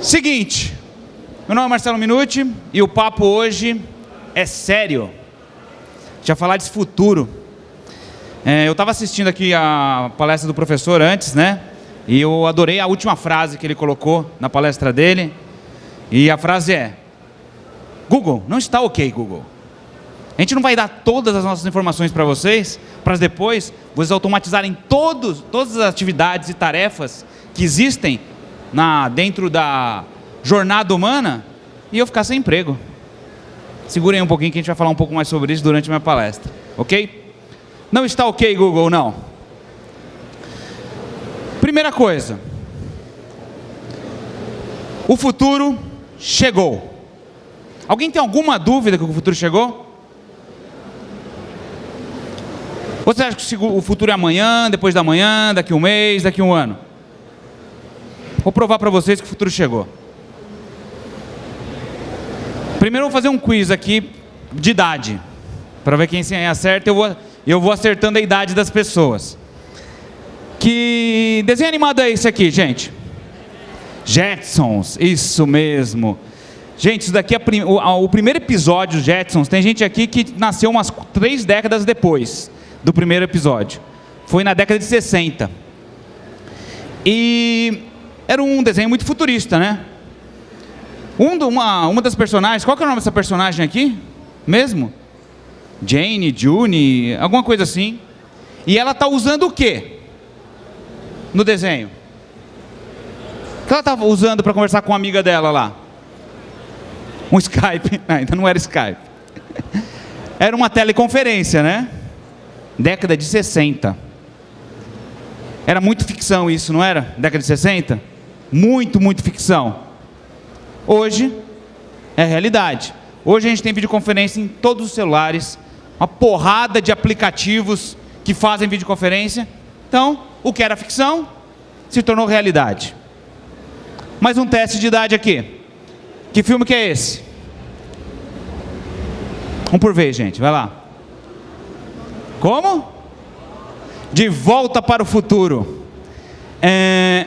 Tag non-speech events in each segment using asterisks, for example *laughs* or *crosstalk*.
Seguinte, meu nome é Marcelo Minuti e o papo hoje é sério. Já falar de futuro. É, eu estava assistindo aqui a palestra do professor antes, né? E eu adorei a última frase que ele colocou na palestra dele. E a frase é: Google, não está ok, Google. A gente não vai dar todas as nossas informações para vocês, para depois vocês automatizarem todos, todas as atividades e tarefas que existem na, dentro da jornada humana e eu ficar sem emprego. Segurem um pouquinho que a gente vai falar um pouco mais sobre isso durante a minha palestra, ok? Não está ok, Google, não. Primeira coisa. O futuro chegou. Alguém tem alguma dúvida que o futuro chegou? Você acha que o futuro é amanhã, depois da manhã, daqui um mês, daqui um ano? Vou provar para vocês que o futuro chegou. Primeiro eu vou fazer um quiz aqui de idade. Para ver quem acerta, eu vou, eu vou acertando a idade das pessoas. Que desenho animado é esse aqui, gente? Jetsons, isso mesmo. Gente, isso daqui é o, o primeiro episódio Jetsons. Tem gente aqui que nasceu umas três décadas depois do primeiro episódio. Foi na década de 60. E era um desenho muito futurista, né? Um, uma, uma das personagens, qual que é o nome dessa personagem aqui? Mesmo? Jane, June, alguma coisa assim. E ela está usando o quê? No desenho. O que ela estava usando para conversar com uma amiga dela lá? Um Skype. *laughs* Não, ainda não era Skype. Era uma teleconferência, né? Década de 60. Era muito ficção isso, não era? Década de 60? Muito, muito ficção. Hoje é realidade. Hoje a gente tem videoconferência em todos os celulares, uma porrada de aplicativos que fazem videoconferência. Então, o que era ficção se tornou realidade. Mais um teste de idade aqui. Que filme que é esse? Um por vez, gente. Vai lá. Como? De volta para o futuro. É...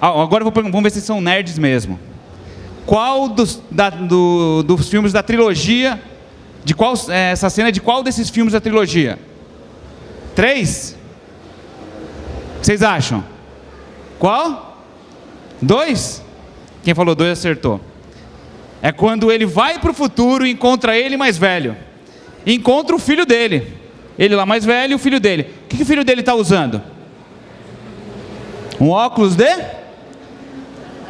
Agora vamos ver se são nerds mesmo qual dos, da, do, dos filmes da trilogia, de qual, é, essa cena é de qual desses filmes da trilogia? Três? Vocês acham? Qual? Dois? Quem falou dois acertou. É quando ele vai para o futuro e encontra ele mais velho. Encontra o filho dele. Ele lá mais velho e o filho dele. O que, que o filho dele está usando? Um óculos de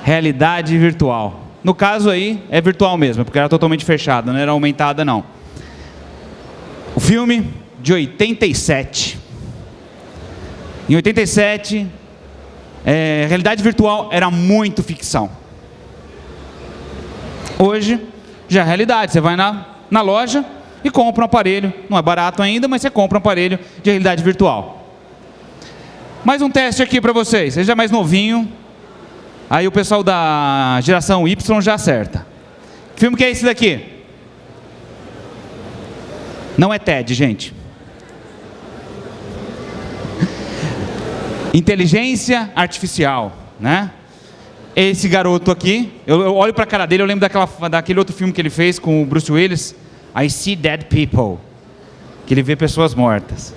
realidade virtual. No caso aí, é virtual mesmo, porque era totalmente fechada, não era aumentada não. O filme de 87. Em 87, é, realidade virtual era muito ficção. Hoje, já é realidade. Você vai na, na loja e compra um aparelho. Não é barato ainda, mas você compra um aparelho de realidade virtual. Mais um teste aqui para vocês. Seja mais novinho, Aí o pessoal da geração Y já acerta. Que filme que é esse daqui? Não é TED, gente. Inteligência artificial, né? Esse garoto aqui, eu, olho para a cara dele, eu lembro daquela, daquele outro filme que ele fez com o Bruce Willis, I See Dead People, que ele vê pessoas mortas.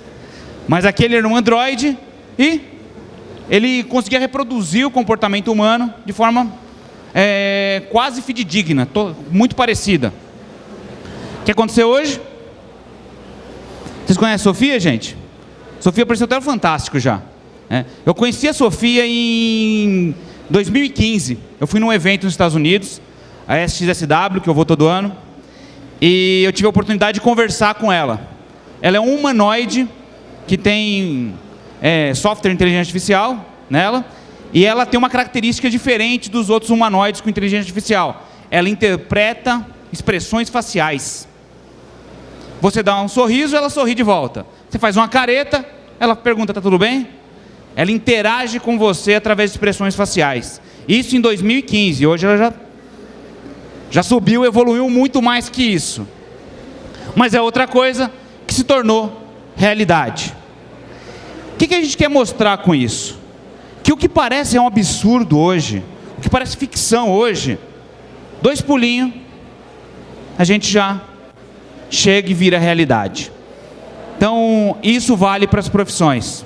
Mas aqui ele era um androide e ele conseguia reproduzir o comportamento humano de forma é, quase fidedigna, muito parecida. O que aconteceu hoje? Vocês conhecem a Sofia, gente? Sofia apareceu até fantástico já. É. Eu conheci a Sofia em 2015. Eu fui num evento nos Estados Unidos, a SXSW, que eu vou todo ano, e eu tive a oportunidade de conversar com ela. Ela é um humanoide que tem é, software de inteligência artificial nela, e ela tem uma característica diferente dos outros humanoides com inteligência artificial. Ela interpreta expressões faciais. Você dá um sorriso, ela sorri de volta. Você faz uma careta, ela pergunta, está tudo bem? Ela interage com você através de expressões faciais. Isso em 2015. Hoje ela já, já subiu, evoluiu muito mais que isso. Mas é outra coisa que se tornou realidade. O que, que a gente quer mostrar com isso? Que o que parece é um absurdo hoje, o que parece ficção hoje, dois pulinhos, a gente já chega e vira realidade. Então, isso vale para as profissões.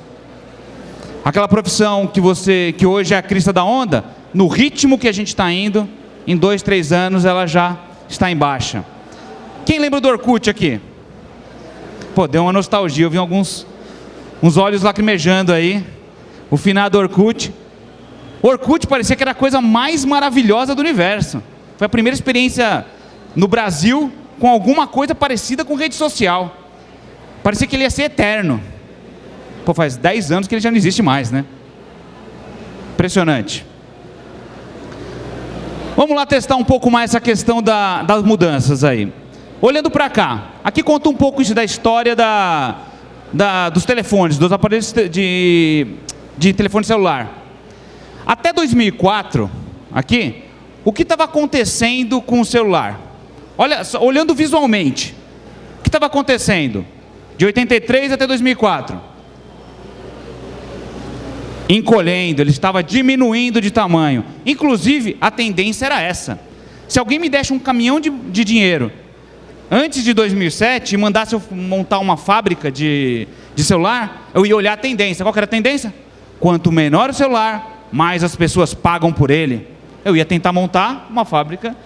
Aquela profissão que você, que hoje é a crista da onda, no ritmo que a gente está indo, em dois, três anos ela já está em baixa. Quem lembra do Orkut aqui? Pô, deu uma nostalgia, eu vi alguns uns olhos lacrimejando aí. O finado Orkut. Orkut parecia que era a coisa mais maravilhosa do universo. Foi a primeira experiência no Brasil com alguma coisa parecida com rede social. Parecia que ele ia ser eterno. Pô, faz 10 anos que ele já não existe mais, né? Impressionante. Vamos lá testar um pouco mais essa questão da, das mudanças aí. Olhando para cá, aqui conta um pouco da história da, da, dos telefones, dos aparelhos de, de telefone celular. Até 2004, aqui, o que estava acontecendo com o celular? Olha, olhando visualmente, o que estava acontecendo? De 83 até 2004. Encolhendo, ele estava diminuindo de tamanho. Inclusive, a tendência era essa. Se alguém me desse um caminhão de, de dinheiro antes de 2007 e mandasse eu montar uma fábrica de, de celular, eu ia olhar a tendência. Qual era a tendência? Quanto menor o celular, mais as pessoas pagam por ele. Eu ia tentar montar uma fábrica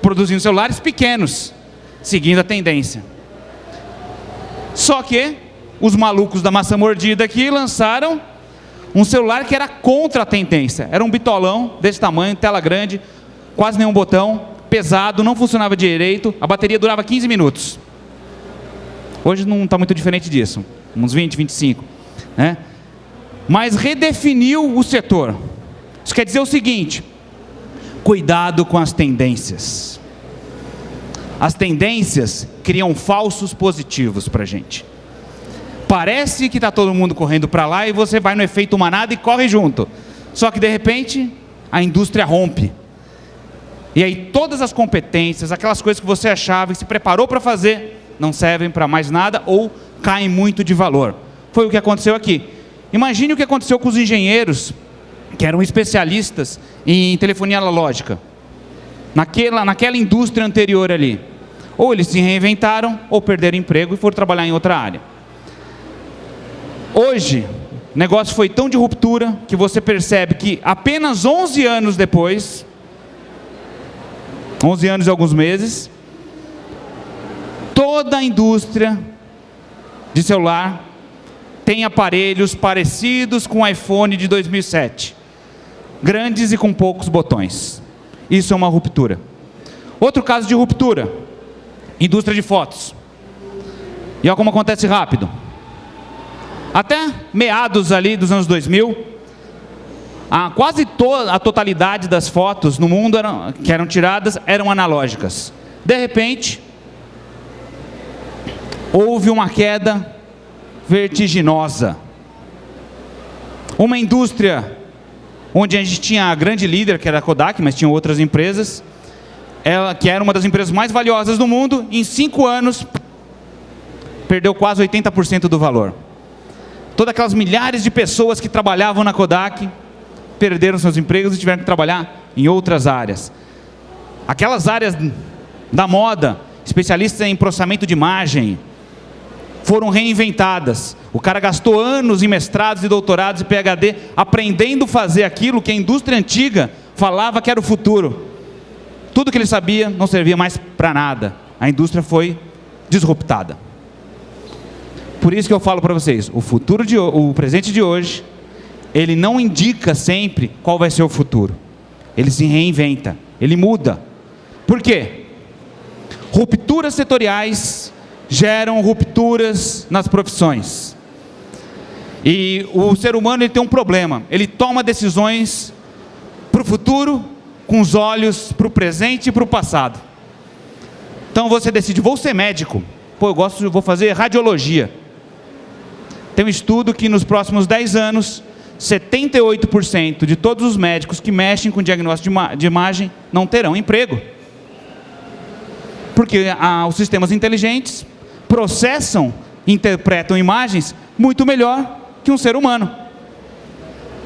produzindo celulares pequenos, seguindo a tendência. Só que os malucos da maçã mordida aqui lançaram um celular que era contra a tendência. Era um bitolão desse tamanho, tela grande, quase nenhum botão, pesado, não funcionava direito, a bateria durava 15 minutos. Hoje não está muito diferente disso, uns 20, 25. Né? Mas redefiniu o setor. Isso quer dizer o seguinte: cuidado com as tendências. As tendências criam falsos positivos para a gente. Parece que está todo mundo correndo para lá e você vai no efeito manada e corre junto. Só que de repente a indústria rompe. E aí todas as competências, aquelas coisas que você achava e se preparou para fazer, não servem para mais nada ou caem muito de valor. Foi o que aconteceu aqui. Imagine o que aconteceu com os engenheiros, que eram especialistas em telefonia analógica, naquela, naquela indústria anterior ali. Ou eles se reinventaram, ou perderam emprego e foram trabalhar em outra área. Hoje, o negócio foi tão de ruptura que você percebe que apenas 11 anos depois, 11 anos e alguns meses, toda a indústria de celular tem aparelhos parecidos com o iPhone de 2007. Grandes e com poucos botões. Isso é uma ruptura. Outro caso de ruptura, indústria de fotos. E olha como acontece rápido. Até meados ali dos anos 2000, a, quase toda a totalidade das fotos no mundo eram, que eram tiradas eram analógicas. De repente, houve uma queda vertiginosa. Uma indústria onde a gente tinha a grande líder, que era a Kodak, mas tinha outras empresas, ela que era uma das empresas mais valiosas do mundo, em cinco anos perdeu quase 80% do valor. Todas aquelas milhares de pessoas que trabalhavam na Kodak perderam seus empregos e tiveram que trabalhar em outras áreas. Aquelas áreas da moda, especialistas em processamento de imagem, foram reinventadas. O cara gastou anos em mestrados e doutorados e PhD aprendendo a fazer aquilo que a indústria antiga falava que era o futuro. Tudo que ele sabia não servia mais para nada. A indústria foi disruptada. Por isso que eu falo para vocês, o futuro de o presente de hoje, ele não indica sempre qual vai ser o futuro. Ele se reinventa, ele muda. Por quê? Rupturas setoriais geram rupturas nas profissões. E o ser humano ele tem um problema, ele toma decisões para o futuro com os olhos para o presente e para o passado. Então você decide, vou ser médico. Pô, eu gosto, vou fazer radiologia. Tem um estudo que nos próximos 10 anos, 78% de todos os médicos que mexem com diagnóstico de, imagem não terão emprego. Porque ah, os sistemas inteligentes processam, interpretam imagens muito melhor que um ser humano.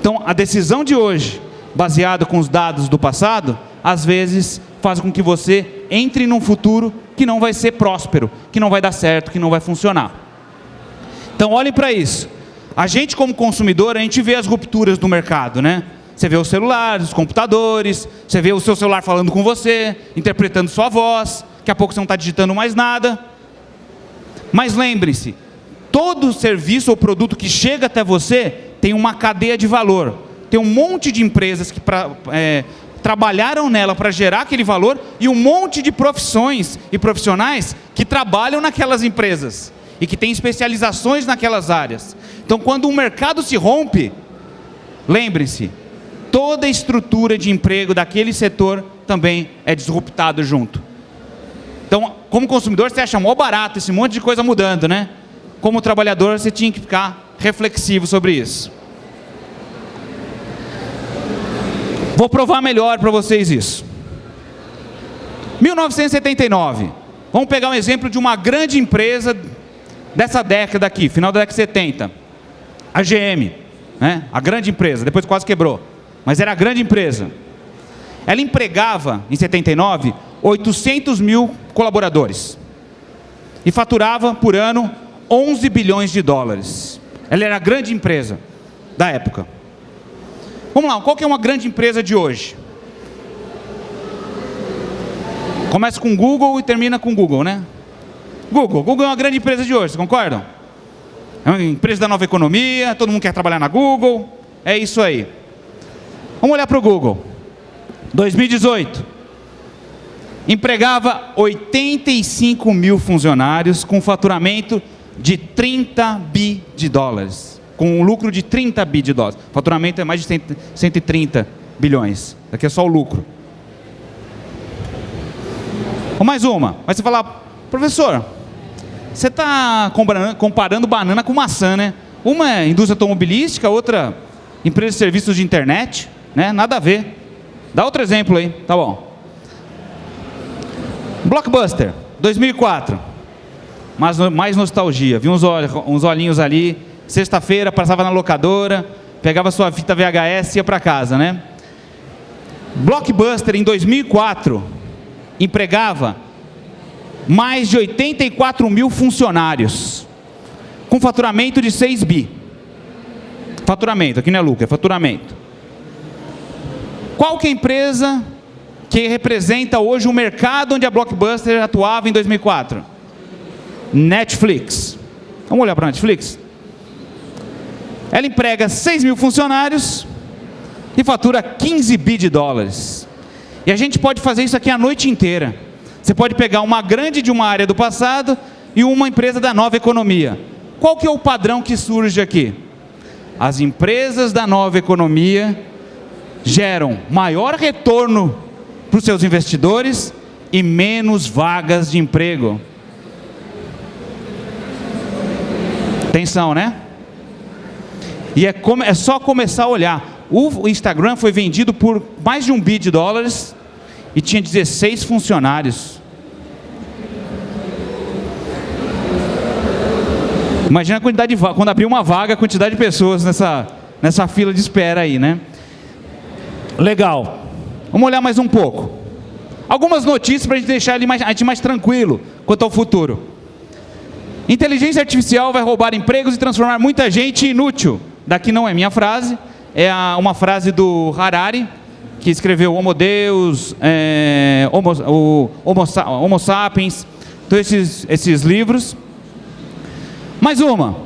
Então, a decisão de hoje baseado com os dados do passado, às vezes faz com que você entre num futuro que não vai ser próspero, que não vai dar certo, que não vai funcionar. Então olhem para isso. A gente como consumidor, a gente vê as rupturas no mercado, né? Você vê os celulares, os computadores, você vê o seu celular falando com você, interpretando sua voz, daqui a pouco você não está digitando mais nada. Mas lembre-se, todo serviço ou produto que chega até você tem uma cadeia de valor. Tem um monte de empresas que pra, é, trabalharam nela para gerar aquele valor e um monte de profissões e profissionais que trabalham naquelas empresas e que têm especializações naquelas áreas. Então, quando um mercado se rompe, lembre-se, toda a estrutura de emprego daquele setor também é disruptado junto. Então, como consumidor, você acha mó barato esse monte de coisa mudando, né? Como trabalhador, você tinha que ficar reflexivo sobre isso. Vou provar melhor para vocês isso. 1979. Vamos pegar um exemplo de uma grande empresa dessa década aqui, final da década de 70. A GM, né? a grande empresa, depois quase quebrou. Mas era a grande empresa. Ela empregava, em 79, 800 mil colaboradores. E faturava por ano 11 bilhões de dólares. Ela era a grande empresa da época. Vamos lá, qual que é uma grande empresa de hoje? Começa com Google e termina com Google, né? Google. Google é uma grande empresa de hoje, concordam? É uma empresa da nova economia, todo mundo quer trabalhar na Google. É isso aí. Vamos olhar para o Google. 2018 empregava 85 mil funcionários com faturamento de 30 bi de dólares, com um lucro de 30 bi de dólares. Faturamento é mais de 130 bilhões. Aqui é só o lucro. Ou mais uma. Mas você falar, professor, você está comparando, banana com maçã, né? Uma é indústria automobilística, outra empresa de serviços de internet, né? Nada a ver. Dá outro exemplo aí, tá bom. Blockbuster, 2004. Mais, mais nostalgia. Vi uns, uns olhinhos ali. Sexta-feira, passava na locadora, pegava sua fita VHS e ia para casa, né? Blockbuster, em 2004, empregava mais de 84 mil funcionários, com faturamento de 6 bi. Faturamento, aqui não é lucro, é faturamento. Qual que é a empresa que representa hoje o mercado onde a Blockbuster atuava em 2004? Netflix. Vamos olhar para a Netflix? Ela emprega 6 mil funcionários e fatura 15 bi de dólares. E a gente pode fazer isso aqui a noite inteira. Você pode pegar uma grande de uma área do passado e uma empresa da nova economia. Qual que é o padrão que surge aqui? As empresas da nova economia geram maior retorno para os seus investidores e menos vagas de emprego. Atenção, né? E é, é só começar a olhar. O Instagram foi vendido por mais de um bi de dólares e tinha 16 funcionários. Imagina a quantidade de quando abrir uma vaga, a quantidade de pessoas nessa, nessa fila de espera aí, né? Legal. Vamos olhar mais um pouco. Algumas notícias para a gente deixar ele mais, a gente mais tranquilo quanto ao futuro. Inteligência artificial vai roubar empregos e transformar muita gente inútil. Daqui não é minha frase, é a, uma frase do Harari, que escreveu Homo Deus, é, Homo, o Homo, Homo Sapiens, todos esses, esses livros. Mais uma.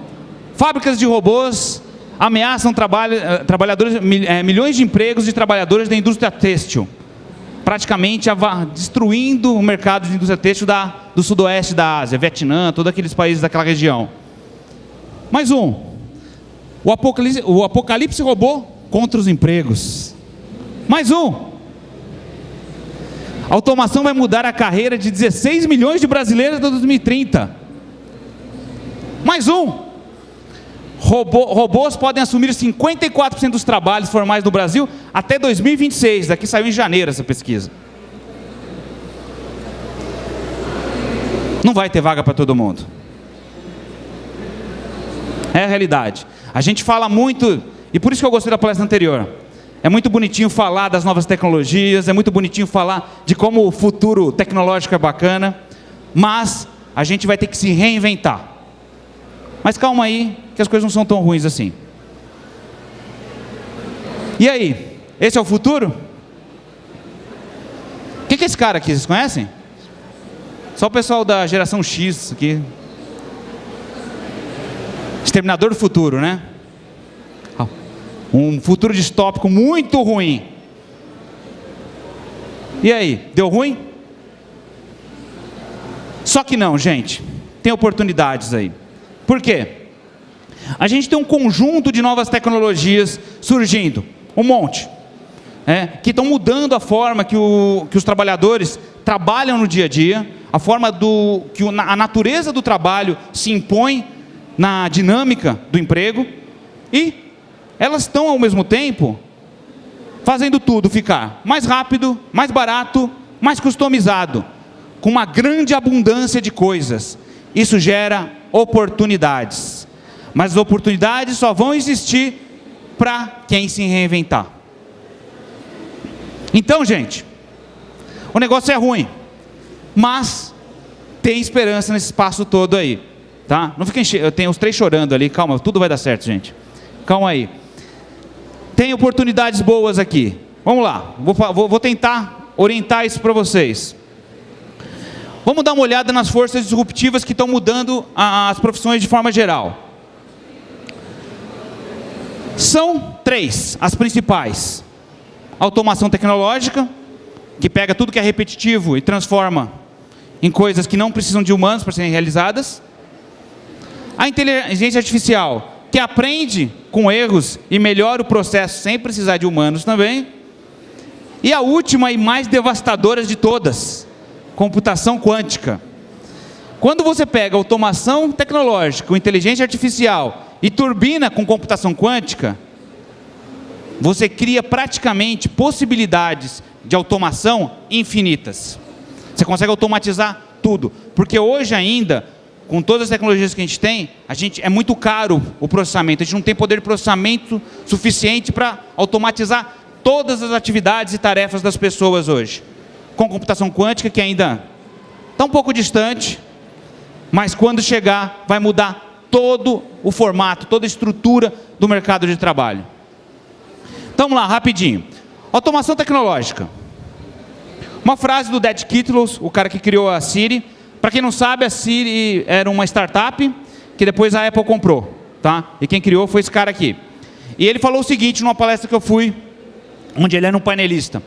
Fábricas de robôs ameaçam trabalha, trabalhadores, é, milhões de empregos de trabalhadores da indústria têxtil, praticamente destruindo o mercado de indústria têxtil da, do sudoeste da Ásia, Vietnã, todos aqueles países daquela região. Mais um. O apocalipse, o apocalipse robô contra os empregos. Mais um. A automação vai mudar a carreira de 16 milhões de brasileiros até 2030. Mais um. Robô, robôs podem assumir 54% dos trabalhos formais no Brasil até 2026. Daqui saiu em janeiro essa pesquisa. Não vai ter vaga para todo mundo. É a realidade. A gente fala muito, e por isso que eu gostei da palestra anterior. é muito bonitinho falar das novas tecnologias, é muito bonitinho falar de como o futuro tecnológico é bacana, mas a gente vai ter que se reinventar. Mas calma aí, que as coisas não são tão ruins assim. E aí, esse é o futuro? O que, que é esse cara aqui? Vocês conhecem? Só o pessoal da geração X aqui. Exterminador do futuro, né? Um futuro distópico muito ruim. E aí, deu ruim? Só que não, gente. Tem oportunidades aí. Por quê? A gente tem um conjunto de novas tecnologias surgindo, um monte, é, que estão mudando a forma que, o, que os trabalhadores trabalham no dia a dia, a forma do que a natureza do trabalho se impõe na dinâmica do emprego e elas estão ao mesmo tempo fazendo tudo ficar mais rápido, mais barato, mais customizado, com uma grande abundância de coisas. Isso gera oportunidades. Mas as oportunidades só vão existir para quem se reinventar. Então, gente, o negócio é ruim, mas tem esperança nesse espaço todo aí, tá? Não fiquem, eu tenho os três chorando ali, calma, tudo vai dar certo, gente. Calma aí. Tem oportunidades boas aqui. Vamos lá, vou, vou, vou tentar orientar isso para vocês. Vamos dar uma olhada nas forças disruptivas que estão mudando as profissões de forma geral. São três as principais: automação tecnológica, que pega tudo que é repetitivo e transforma em coisas que não precisam de humanos para serem realizadas. A inteligência artificial, que aprende com erros e melhora o processo sem precisar de humanos também. E a última e mais devastadora de todas, computação quântica. Quando você pega automação tecnológica, inteligência artificial e turbina com computação quântica, você cria praticamente possibilidades de automação infinitas. Você consegue automatizar tudo, porque hoje ainda com todas as tecnologias que a gente tem, a gente é muito caro o processamento. A gente não tem poder de processamento suficiente para automatizar todas as atividades e tarefas das pessoas hoje. Com computação quântica, que ainda está um pouco distante, mas quando chegar, vai mudar todo o formato, toda a estrutura do mercado de trabalho. Então, vamos lá, rapidinho. Automação tecnológica. Uma frase do Dead Kittles, o cara que criou a Siri, para quem não sabe, a Siri era uma startup que depois a Apple comprou. Tá? E quem criou foi esse cara aqui. E ele falou o seguinte numa palestra que eu fui, onde ele era um painelista.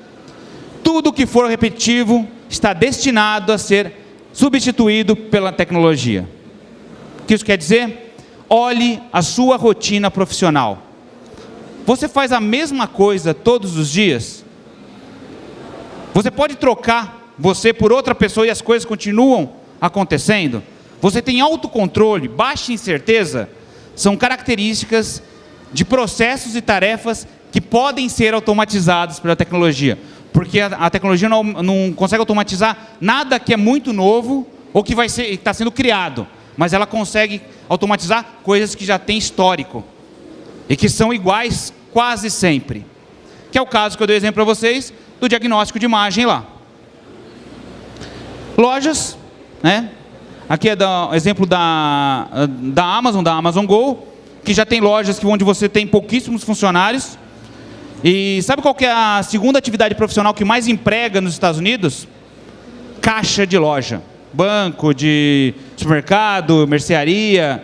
Tudo que for repetitivo está destinado a ser substituído pela tecnologia. O que isso quer dizer? Olhe a sua rotina profissional. Você faz a mesma coisa todos os dias? Você pode trocar você por outra pessoa e as coisas continuam acontecendo, você tem autocontrole, baixa incerteza, são características de processos e tarefas que podem ser automatizados pela tecnologia. Porque a, a tecnologia não, não, consegue automatizar nada que é muito novo ou que está sendo criado. Mas ela consegue automatizar coisas que já têm histórico. E que são iguais quase sempre. Que é o caso que eu dei exemplo para vocês do diagnóstico de imagem lá. Lojas né? Aqui é o exemplo da, da Amazon, da Amazon Go, que já tem lojas onde você tem pouquíssimos funcionários. E sabe qual é a segunda atividade profissional que mais emprega nos Estados Unidos? Caixa de loja. Banco, de supermercado, mercearia.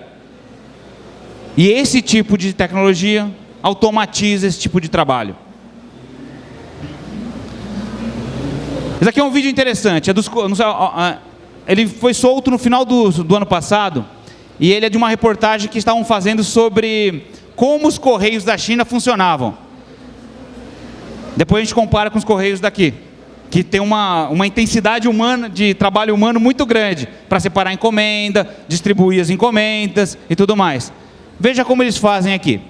E esse tipo de tecnologia automatiza esse tipo de trabalho. Esse aqui é um vídeo interessante. É dos, ele foi solto no final do, do ano passado, e ele é de uma reportagem que estavam fazendo sobre como os correios da China funcionavam. Depois a gente compara com os correios daqui, que tem uma, uma intensidade humana, de trabalho humano muito grande, para separar encomenda, distribuir as encomendas e tudo mais. Veja como eles fazem aqui.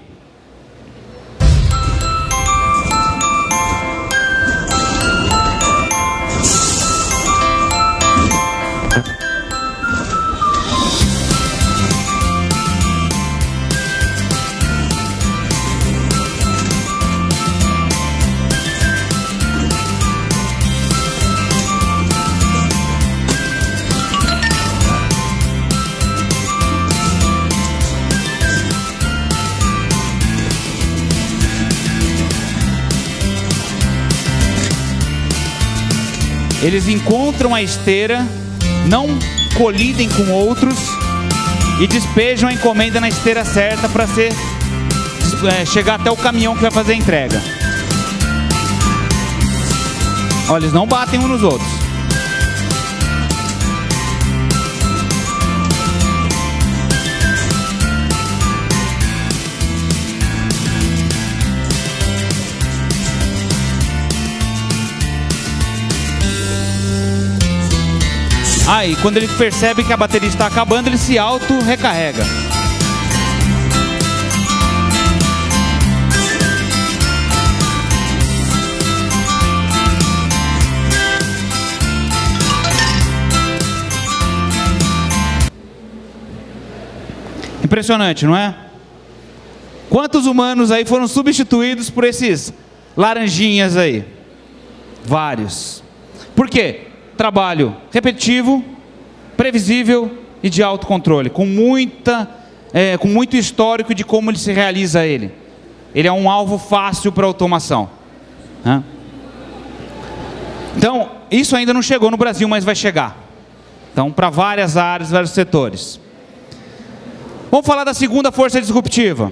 Eles encontram a esteira, não colidem com outros e despejam a encomenda na esteira certa para ser é, chegar até o caminhão que vai fazer a entrega. Olha, eles não batem uns nos outros. Aí, quando ele percebe que a bateria está acabando, ele se auto-recarrega. Impressionante, não é? Quantos humanos aí foram substituídos por esses laranjinhas aí? Vários. Por quê? Trabalho repetitivo, previsível e de autocontrole, com, muita, é, com muito histórico de como ele se realiza ele. Ele é um alvo fácil para automação. Né? Então, isso ainda não chegou no Brasil, mas vai chegar. Então, para várias áreas, vários setores. Vamos falar da segunda força disruptiva.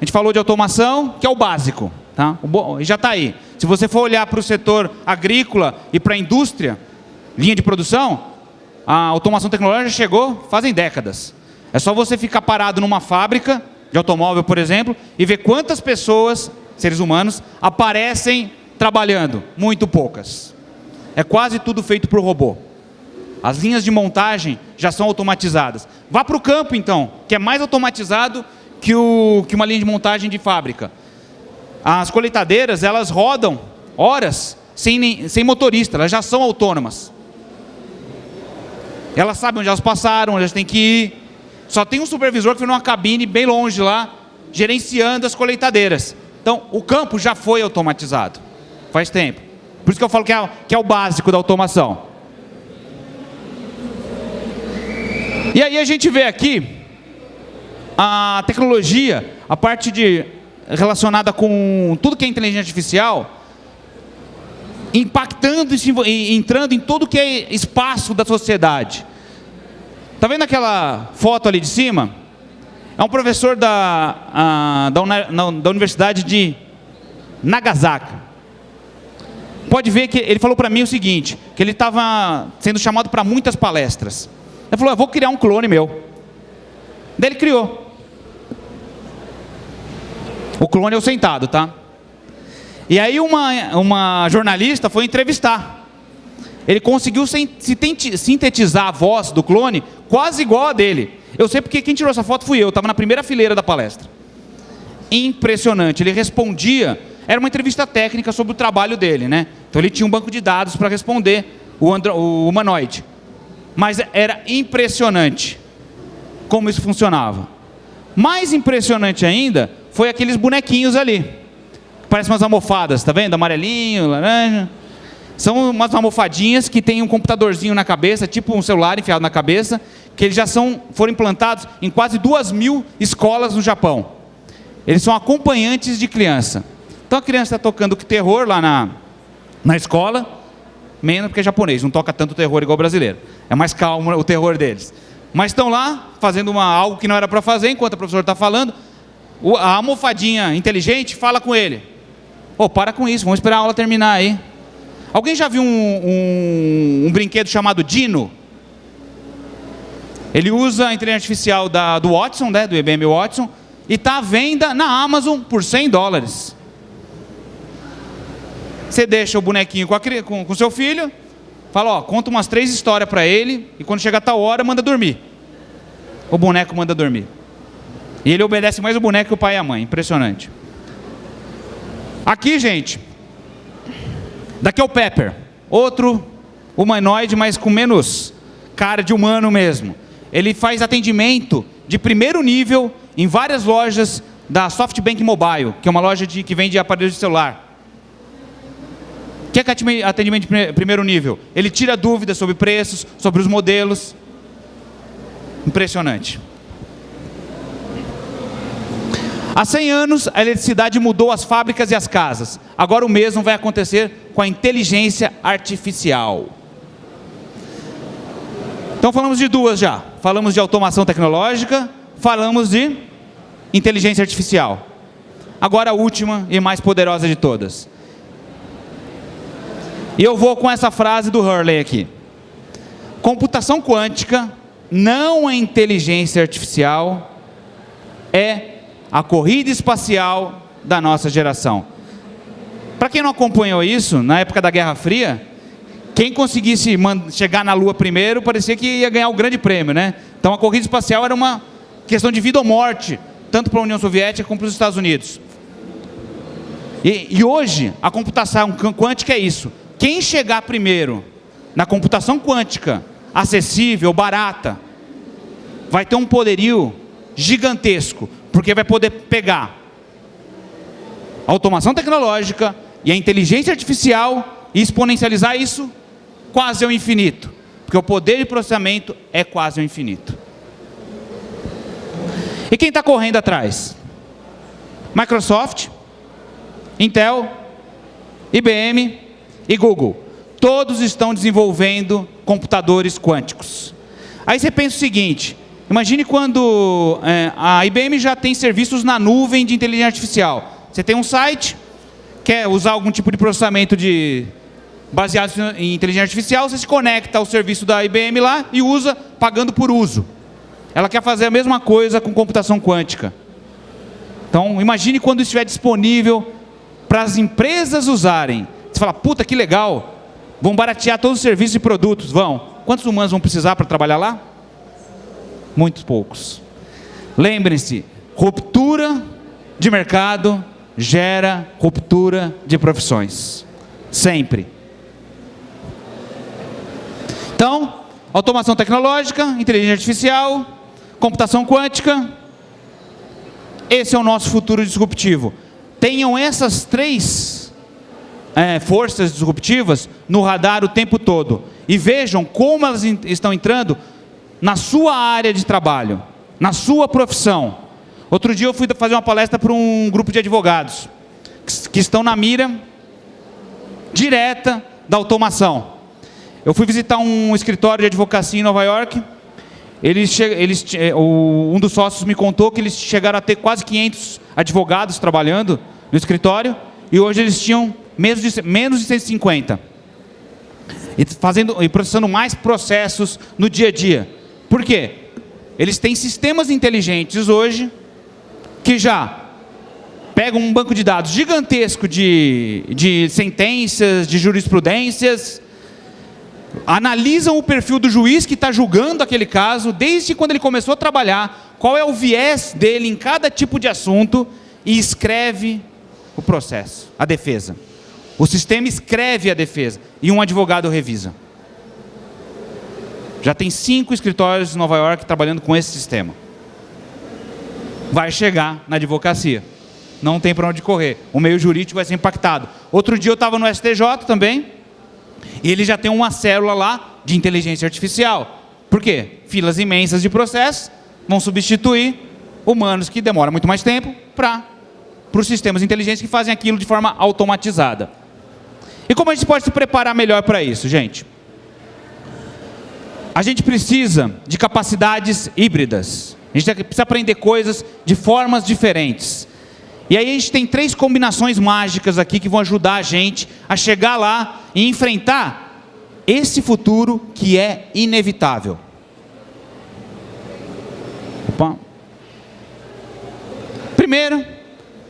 A gente falou de automação, que é o básico. Tá? Já está aí. Se você for olhar para o setor agrícola e para a indústria, linha de produção, a automação tecnológica chegou fazem décadas. É só você ficar parado numa fábrica de automóvel, por exemplo, e ver quantas pessoas, seres humanos, aparecem trabalhando. Muito poucas. É quase tudo feito por robô. As linhas de montagem já são automatizadas. Vá para o campo, então, que é mais automatizado que, o, que uma linha de montagem de fábrica. As colheitadeiras, elas rodam horas sem, sem motorista, elas já são autônomas. Elas sabem onde elas passaram, onde elas têm que ir. Só tem um supervisor que foi numa cabine bem longe lá, gerenciando as colheitadeiras. Então, o campo já foi automatizado. Faz tempo. Por isso que eu falo que é, que é o básico da automação. E aí a gente vê aqui a tecnologia, a parte de relacionada com tudo que é inteligência artificial, impactando e entrando em todo que é espaço da sociedade. Está vendo aquela foto ali de cima? É um professor da, a, da, da Universidade de Nagasaki. Pode ver que ele falou para mim o seguinte, que ele estava sendo chamado para muitas palestras. Ele falou, eu vou criar um clone meu. Daí ele criou. O clone é o sentado, tá? E aí uma, uma jornalista foi entrevistar. Ele conseguiu sintetizar a voz do clone quase igual a dele. Eu sei porque quem tirou essa foto fui eu, estava na primeira fileira da palestra. Impressionante, ele respondia, era uma entrevista técnica sobre o trabalho dele, né? Então ele tinha um banco de dados para responder o, andro, o humanoide. Mas era impressionante como isso funcionava. Mais impressionante ainda foi aqueles bonequinhos ali parece umas almofadas, tá vendo? Amarelinho, laranja. São umas almofadinhas que tem um computadorzinho na cabeça, tipo um celular enfiado na cabeça, que eles já são, foram implantados em quase duas mil escolas no Japão. Eles são acompanhantes de criança. Então a criança está tocando terror lá na, na escola, menos porque é japonês, não toca tanto terror igual brasileiro. É mais calmo o terror deles. Mas estão lá fazendo uma, algo que não era para fazer, enquanto o professor está falando, a almofadinha inteligente fala com ele. Pô, para com isso, vamos esperar a aula terminar aí. Alguém já viu um, um, um brinquedo chamado Dino? Ele usa a inteligência artificial da, do Watson, né, do IBM Watson, e está à venda na Amazon por 100 dólares. Você deixa o bonequinho com, a, com, com seu filho, fala, ó, conta umas três histórias para ele, e quando chegar a tal hora, manda dormir. O boneco manda dormir. E ele obedece mais o boneco que o pai e a mãe. Impressionante. Aqui, gente, daqui é o Pepper, outro humanoide, mas com menos cara de humano mesmo. Ele faz atendimento de primeiro nível em várias lojas da SoftBank Mobile, que é uma loja de, que vende aparelhos de celular. O que é atendimento de primeiro nível? Ele tira dúvidas sobre preços, sobre os modelos. Impressionante. Há 100 anos, a eletricidade mudou as fábricas e as casas. Agora o mesmo vai acontecer com a inteligência artificial. Então falamos de duas já. Falamos de automação tecnológica, falamos de inteligência artificial. Agora a última e mais poderosa de todas. E eu vou com essa frase do Hurley aqui. Computação quântica não é inteligência artificial, é a corrida espacial da nossa geração. Para quem não acompanhou isso, na época da Guerra Fria, quem conseguisse chegar na Lua primeiro parecia que ia ganhar o grande prêmio, né? Então a corrida espacial era uma questão de vida ou morte, tanto para a União Soviética como para os Estados Unidos. E, e hoje, a computação quântica é isso. Quem chegar primeiro na computação quântica, acessível, barata, vai ter um poderio gigantesco, porque vai poder pegar a automação tecnológica e a inteligência artificial e exponencializar isso quase ao infinito, porque o poder de processamento é quase ao infinito. E quem está correndo atrás? Microsoft, Intel, IBM e Google. Todos estão desenvolvendo computadores quânticos. Aí você pensa o seguinte, imagine quando é, a IBM já tem serviços na nuvem de inteligência artificial. Você tem um site, quer usar algum tipo de processamento de, baseado em inteligência artificial, você se conecta ao serviço da IBM lá e usa pagando por uso. Ela quer fazer a mesma coisa com computação quântica. Então, imagine quando estiver disponível para as empresas usarem. Você fala, puta, que legal, vão baratear todos os serviços e produtos. Vão. Quantos humanos vão precisar para trabalhar lá? Muitos poucos. Lembrem-se, ruptura de mercado gera ruptura de profissões. Sempre. Então, automação tecnológica, inteligência artificial, computação quântica, esse é o nosso futuro disruptivo. Tenham essas três é, forças disruptivas no radar o tempo todo. E vejam como elas estão entrando na sua área de trabalho, na sua profissão. Outro dia eu fui fazer uma palestra para um grupo de advogados que estão na mira direta da automação. Eu fui visitar um escritório de advocacia em Nova York. Eles, eles, eh, um dos sócios me contou que eles chegaram a ter quase 500 advogados trabalhando no escritório e hoje eles tinham menos de, menos de 150. E, fazendo, e processando mais processos no dia a dia. Por quê? Eles têm sistemas inteligentes hoje que já pegam um banco de dados gigantesco de, de sentenças, de jurisprudências, analisam o perfil do juiz que está julgando aquele caso, desde quando ele começou a trabalhar, qual é o viés dele em cada tipo de assunto e escreve o processo, a defesa. O sistema escreve a defesa e um advogado revisa. Já tem cinco escritórios em Nova York trabalhando com esse sistema. Vai chegar na advocacia. Não tem para onde correr. O meio jurídico vai ser impactado. Outro dia eu estava no STJ também, e ele já tem uma célula lá de inteligência artificial. Por quê? Filas imensas de processos vão substituir humanos que demoram muito mais tempo para os sistemas inteligentes que fazem aquilo de forma automatizada. E como a gente pode se preparar melhor para isso, gente? A gente precisa de capacidades híbridas. A gente precisa aprender coisas de formas diferentes. E aí a gente tem três combinações mágicas aqui que vão ajudar a gente a chegar lá e enfrentar esse futuro que é inevitável. Opa. Primeiro,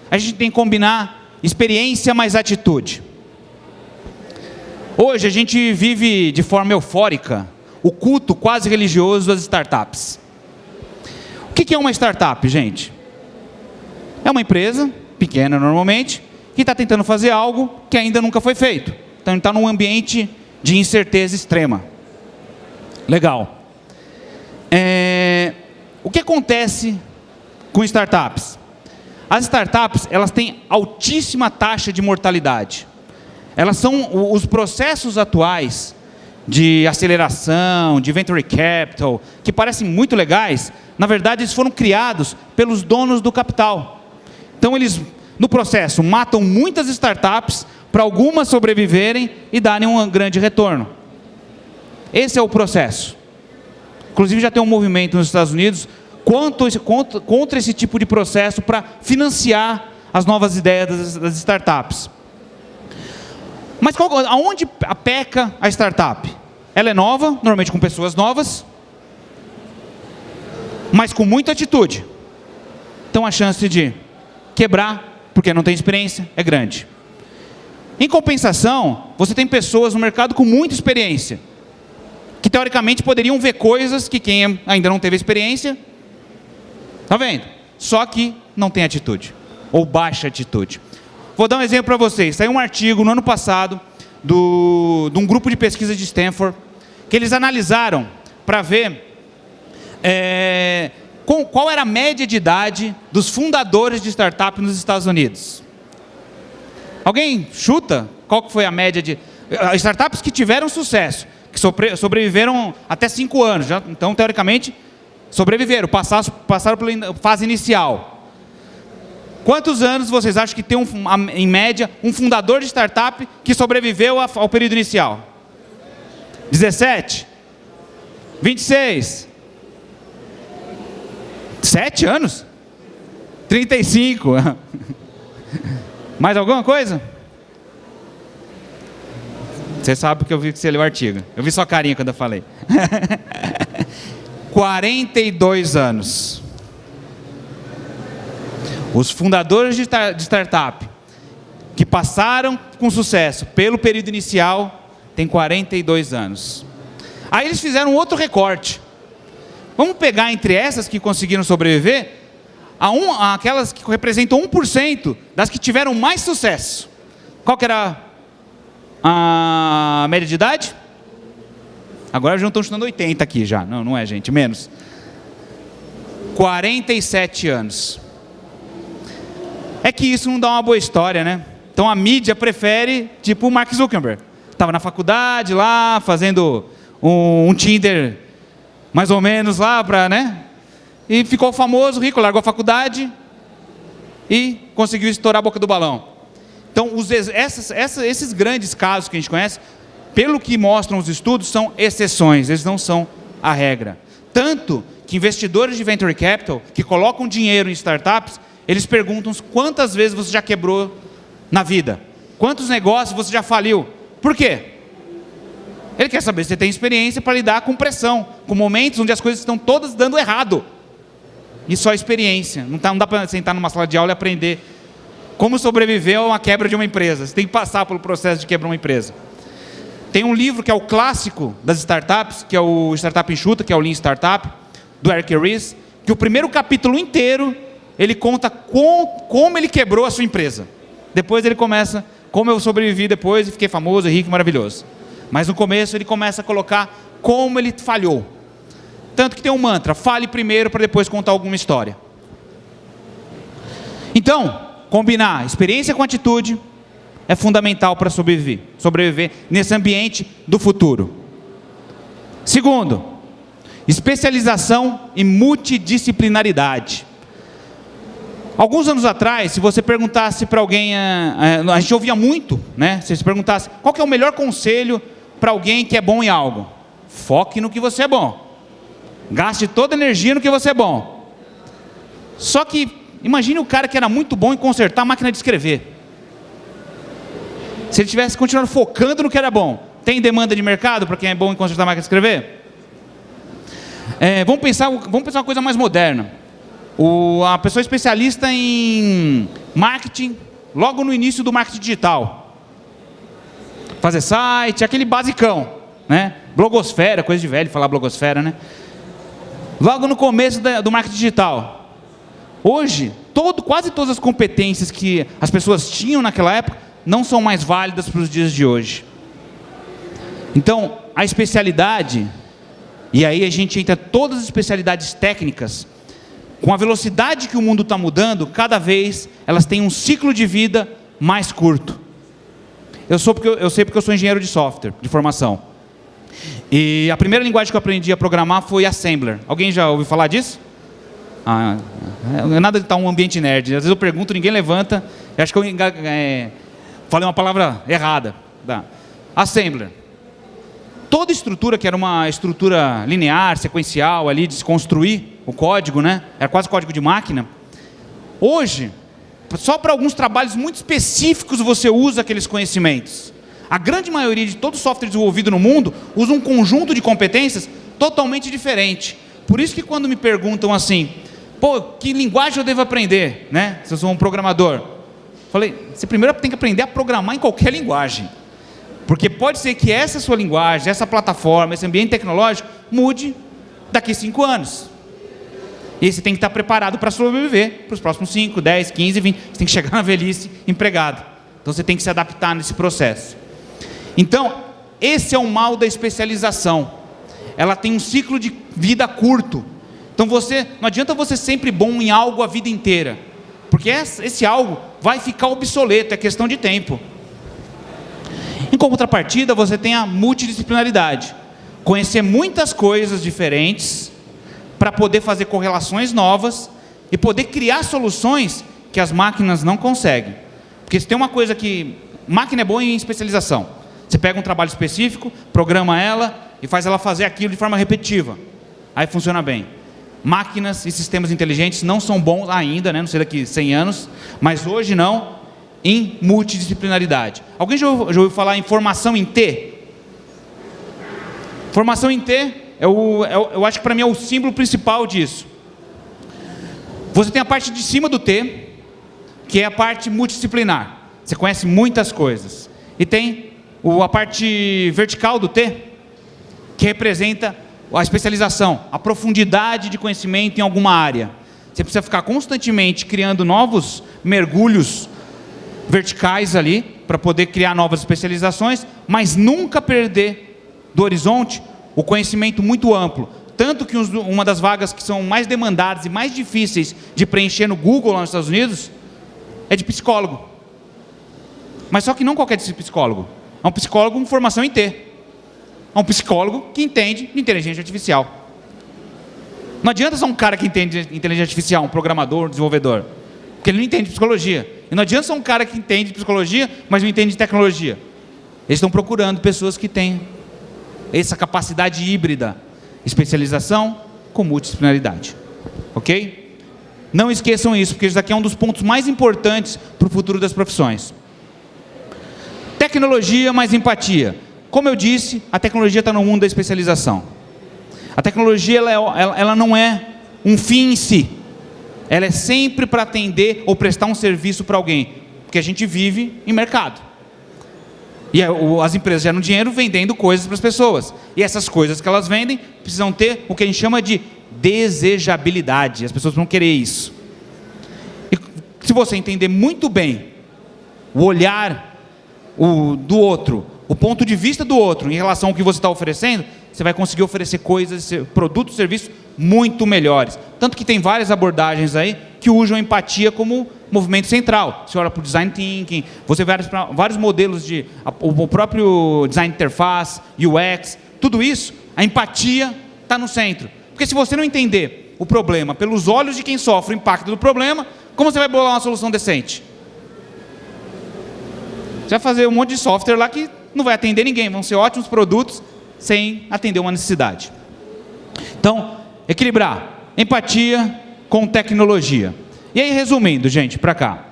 a gente tem que combinar experiência mais atitude. Hoje a gente vive de forma eufórica o culto quase religioso das startups. O que é uma startup, gente? É uma empresa, pequena normalmente, que está tentando fazer algo que ainda nunca foi feito. Então está num ambiente de incerteza extrema. Legal. É, o que acontece com startups? As startups elas têm altíssima taxa de mortalidade. Elas são os processos atuais de aceleração, de venture capital, que parecem muito legais, na verdade eles foram criados pelos donos do capital. Então eles, no processo, matam muitas startups para algumas sobreviverem e darem um grande retorno. Esse é o processo. Inclusive já tem um movimento nos Estados Unidos contra, contra, esse tipo de processo para financiar as novas ideias das startups. Mas qual, aonde peca a startup? Ela é nova, normalmente com pessoas novas, mas com muita atitude. Então a chance de quebrar, porque não tem experiência, é grande. Em compensação, você tem pessoas no mercado com muita experiência, que teoricamente poderiam ver coisas que quem ainda não teve experiência, está vendo? Só que não tem atitude, ou baixa atitude. Vou dar um exemplo para vocês. Saiu um artigo no ano passado do, de um grupo de pesquisa de Stanford, que eles analisaram para ver é, com, qual era a média de idade dos fundadores de startup nos Estados Unidos. Alguém chuta qual foi a média de eh, startups que tiveram sucesso, que sobre, sobreviveram até cinco anos, já, então teoricamente sobreviveram, passaram, passaram pela fase inicial. Quantos anos vocês acham que tem, um, em média, um fundador de startup que sobreviveu ao período inicial? 17? 26? 7 anos? 35? *laughs* Mais alguma coisa? Você sabe que eu vi que você leu o artigo. Eu vi sua carinha quando eu falei. *laughs* 42 anos. Os fundadores de, de startup que passaram com sucesso pelo período inicial têm 42 anos. Aí eles fizeram outro recorte. Vamos pegar entre essas que conseguiram sobreviver, a um, aquelas que representam 1% das que tiveram mais sucesso. Qual que era a média de idade? Agora já estão chutando 80 aqui já. Não, não é, gente, menos. 47 anos é que isso não dá uma boa história, né? Então a mídia prefere, tipo o Mark Zuckerberg. Estava na faculdade lá, fazendo um, um Tinder mais ou menos lá para, né? E ficou famoso, rico, largou a faculdade e conseguiu estourar a boca do balão. Então, os, essas, essas, esses grandes casos que a gente conhece, pelo que mostram os estudos, são exceções, eles não são a regra. Tanto que investidores de venture capital que colocam dinheiro em startups, eles perguntam quantas vezes você já quebrou na vida. Quantos negócios você já faliu. Por quê? Ele quer saber se você tem experiência para lidar com pressão, com momentos onde as coisas estão todas dando errado. E só experiência. Não, tá, não dá para sentar numa sala de aula e aprender como sobreviver a uma quebra de uma empresa. Você tem que passar pelo processo de quebrar uma empresa. Tem um livro que é o clássico das startups, que é o Startup Enxuta, que é o Lean Startup, do Eric Ries, que o primeiro capítulo inteiro ele conta com, como ele quebrou a sua empresa. Depois ele começa, como eu sobrevivi depois e fiquei famoso, rico maravilhoso. Mas no começo ele começa a colocar como ele falhou. Tanto que tem um mantra, fale primeiro para depois contar alguma história. Então, combinar experiência com atitude é fundamental para sobreviver, sobreviver nesse ambiente do futuro. Segundo, especialização e multidisciplinaridade. Alguns anos atrás, se você perguntasse para alguém, a, a, a, gente ouvia muito, né? Se você perguntasse qual é o melhor conselho para alguém que é bom em algo, foque no que você é bom, gaste toda a energia no que você é bom. Só que imagine o cara que era muito bom em consertar a máquina de escrever. Se ele tivesse continuado focando no que era bom, tem demanda de mercado para quem é bom em consertar a máquina de escrever? É, vamos pensar, vamos pensar uma coisa mais moderna. O, a pessoa especialista em marketing, logo no início do marketing digital. Fazer site, aquele basicão, né? Blogosfera, coisa de velho falar blogosfera, né? Logo no começo da, do marketing digital. Hoje, todo, quase todas as competências que as pessoas tinham naquela época não são mais válidas para os dias de hoje. Então, a especialidade, e aí a gente entra todas as especialidades técnicas, com a velocidade que o mundo está mudando, cada vez elas têm um ciclo de vida mais curto. Eu, sou porque, eu sei porque eu sou engenheiro de software, de formação. E a primeira linguagem que eu aprendi a programar foi Assembler. Alguém já ouviu falar disso? Ah, nada de estar um ambiente nerd. Às vezes eu pergunto, ninguém levanta. Eu acho que eu é, falei uma palavra errada. Tá. Assembler. toda estrutura, que era uma estrutura linear, sequencial, ali de se construir o código, né? era quase código de máquina, hoje, só para alguns trabalhos muito específicos você usa aqueles conhecimentos. A grande maioria de todo software desenvolvido no mundo usa um conjunto de competências totalmente diferente. Por isso que quando me perguntam assim, pô, que linguagem eu devo aprender, né? Se eu sou um programador. Falei, você primeiro tem que aprender a programar em qualquer linguagem. Porque pode ser que essa sua linguagem, essa plataforma, esse ambiente tecnológico mude daqui a cinco anos. E você tem que estar preparado para sobreviver para os próximos 5, 10, 15, 20. Você tem que chegar *laughs* na velhice empregado. Então você tem que se adaptar nesse processo. Então, esse é o mal da especialização. Ela tem um ciclo de vida curto. Então você, não adianta você sempre bom em algo a vida inteira. Porque esse algo vai ficar obsoleto, é questão de tempo. Em contrapartida, você tem a multidisciplinaridade. Conhecer muitas coisas diferentes para poder fazer correlações novas e poder criar soluções que as máquinas não conseguem. Porque se tem uma coisa que... Máquina é boa em especialização. Você pega um trabalho específico, programa ela e faz ela fazer aquilo de forma repetitiva. Aí funciona bem. Máquinas e sistemas inteligentes não são bons ainda, né? não sei daqui 100 anos, mas hoje não, em multidisciplinaridade. Alguém já ouviu, já ouviu falar em formação em T? Formação em T, é o, é o eu acho que para mim é o símbolo principal disso. Você tem a parte de cima do T, que é a parte multidisciplinar. Você conhece muitas coisas. E tem o, a parte vertical do T, que representa a especialização, a profundidade de conhecimento em alguma área. Você precisa ficar constantemente criando novos mergulhos verticais ali, para poder criar novas especializações, mas nunca perder do horizonte o conhecimento muito amplo. Tanto que uma das vagas que são mais demandadas e mais difíceis de preencher no Google lá nos Estados Unidos é de psicólogo. Mas só que não qualquer psicólogo. É um psicólogo com formação em T. É um psicólogo que entende de inteligência artificial. Não adianta ser um cara que entende de inteligência artificial, um programador, um desenvolvedor. Porque ele não entende de psicologia. E não adianta ser um cara que entende de psicologia, mas não entende de tecnologia. Eles estão procurando pessoas que têm essa capacidade híbrida, especialização com multidisciplinaridade. Ok? Não esqueçam isso, porque isso aqui é um dos pontos mais importantes para o futuro das profissões. Tecnologia mais empatia. Como eu disse, a tecnologia está no mundo da especialização. A tecnologia ela, é, ela, ela não é um fim em si ela é sempre para atender ou prestar um serviço para alguém, porque a gente vive em mercado. E as empresas geram dinheiro vendendo coisas para as pessoas. E essas coisas que elas vendem precisam ter o que a gente chama de desejabilidade. As pessoas vão querer isso. E se você entender muito bem o olhar do outro, o ponto de vista do outro em relação ao que você está oferecendo, você vai conseguir oferecer coisas, produtos, serviços muito melhores. Tanto que tem várias abordagens aí que usam empatia como movimento central. Você olha para o design thinking, você vê vários, modelos de o próprio design interface, UX, tudo isso, a empatia está no centro. Porque se você não entender o problema pelos olhos de quem sofre o impacto do problema, como você vai bolar uma solução decente? Você vai fazer um monte de software lá que não vai atender ninguém, vão ser ótimos produtos sem atender uma necessidade. Então, equilibrar empatia com tecnologia. E aí, resumindo, gente, para cá.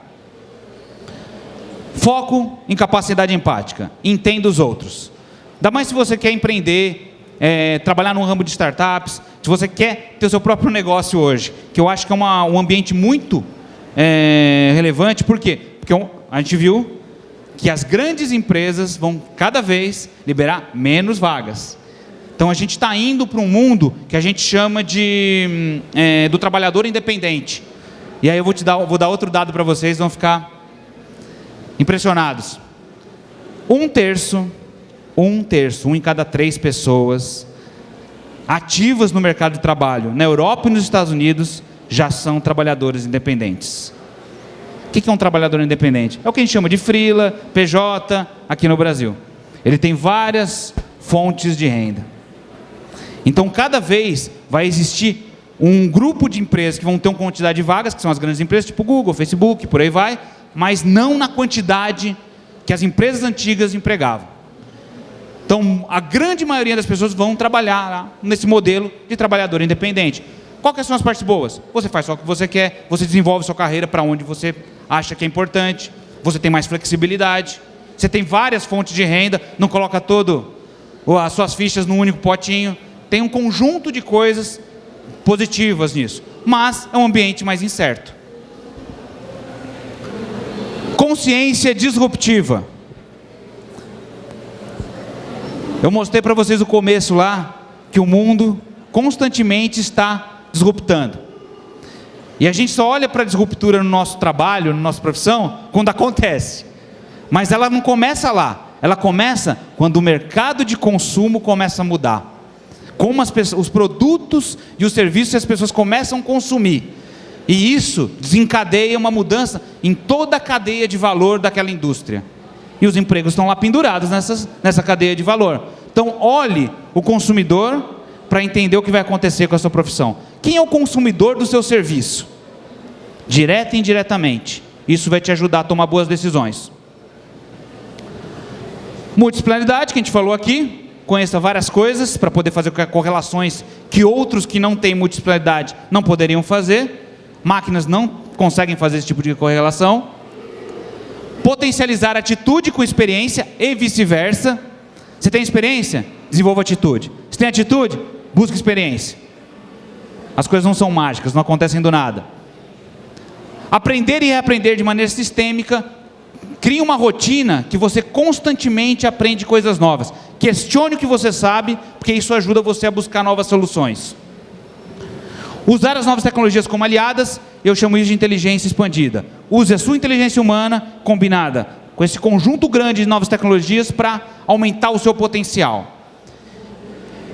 Foco em capacidade empática. Entenda os outros. Ainda mais se você quer empreender, é, trabalhar no ramo de startups, se você quer ter o seu próprio negócio hoje, que eu acho que é uma, um ambiente muito é, relevante. Por quê? Porque a gente viu que as grandes empresas vão cada vez liberar menos vagas. Então a gente está indo para um mundo que a gente chama de é, do trabalhador independente. E aí eu vou te dar, vou dar outro dado para vocês, vão ficar impressionados. Um terço, um terço, um em cada três pessoas ativas no mercado de trabalho na Europa e nos Estados Unidos já são trabalhadores independentes. O que é um trabalhador independente? É o que a gente chama de frila, PJ, aqui no Brasil. Ele tem várias fontes de renda. Então, cada vez vai existir um grupo de empresas que vão ter uma quantidade de vagas, que são as grandes empresas, tipo Google, Facebook, por aí vai, mas não na quantidade que as empresas antigas empregavam. Então, a grande maioria das pessoas vão trabalhar nesse modelo de trabalhador independente. Quais são as partes boas? Você faz só o que você quer, você desenvolve sua carreira para onde você acha que é importante, você tem mais flexibilidade, você tem várias fontes de renda, não coloca todo as suas fichas num único potinho. Tem um conjunto de coisas positivas nisso, mas é um ambiente mais incerto. Consciência disruptiva. Eu mostrei para vocês o começo lá que o mundo constantemente está disruptando. E a gente só olha para a disruptura no nosso trabalho, na nossa profissão, quando acontece. Mas ela não começa lá. Ela começa quando o mercado de consumo começa a mudar. Como pessoas, os produtos e os serviços as pessoas começam a consumir. E isso desencadeia uma mudança em toda a cadeia de valor daquela indústria. E os empregos estão lá pendurados nessa, nessa cadeia de valor. Então, olhe o consumidor para entender o que vai acontecer com a sua profissão. Quem é o consumidor do seu serviço? Direta e indiretamente. Isso vai te ajudar a tomar boas decisões. Multidisciplinaridade, que a gente falou aqui, conheça várias coisas para poder fazer correlações que outros que não têm multidisciplinaridade não poderiam fazer. Máquinas não conseguem fazer esse tipo de correlação. Potencializar atitude com experiência e vice-versa. Você tem experiência? Desenvolva atitude. Você tem atitude? Busque experiência. As coisas não são mágicas, não acontecem do nada. Aprender e reaprender de maneira sistêmica Crie uma rotina que você constantemente aprende coisas novas. Questione o que você sabe, porque isso ajuda você a buscar novas soluções. Usar as novas tecnologias como aliadas, eu chamo isso de inteligência expandida. Use a sua inteligência humana combinada com esse conjunto grande de novas tecnologias para aumentar o seu potencial.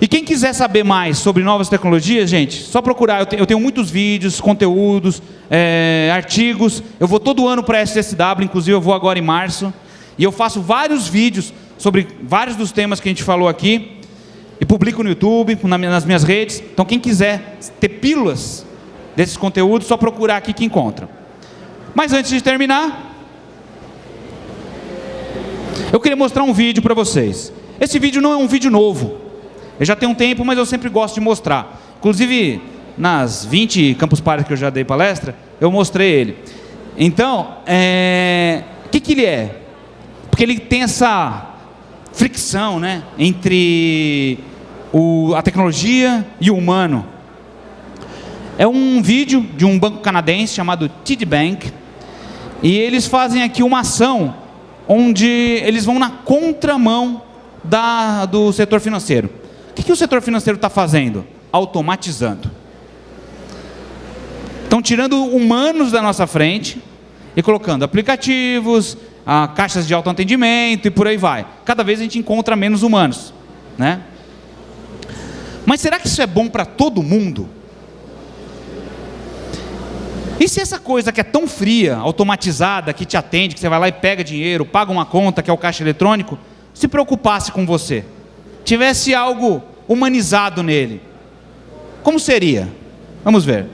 E quem quiser saber mais sobre novas tecnologias, gente, só procurar. Eu tenho muitos vídeos, conteúdos, é, artigos. Eu vou todo ano para a SSW, inclusive eu vou agora em março. E eu faço vários vídeos sobre vários dos temas que a gente falou aqui. E publico no YouTube, nas minhas redes. Então quem quiser ter pílulas desses conteúdos, só procurar aqui que encontra. Mas antes de terminar, eu queria mostrar um vídeo para vocês. Esse vídeo não é um vídeo novo. Eu já tenho um tempo, mas eu sempre gosto de mostrar. Inclusive, nas 20 Campus Party que eu já dei palestra, eu mostrei ele. Então, é... o que, que ele é? Porque ele tem essa fricção né, entre o, a tecnologia e o humano. É um vídeo de um banco canadense chamado TD Bank, e eles fazem aqui uma ação onde eles vão na contramão da, do setor financeiro. O que, que o setor financeiro está fazendo? Automatizando. Estão tirando humanos da nossa frente e colocando aplicativos, ah, caixas de autoatendimento e por aí vai. Cada vez a gente encontra menos humanos. Né? Mas será que isso é bom para todo mundo? E se essa coisa que é tão fria, automatizada, que te atende, que você vai lá e pega dinheiro, paga uma conta, que é o caixa eletrônico, se preocupasse com você? Tivesse algo humanizado nele? Como seria? Vamos ver.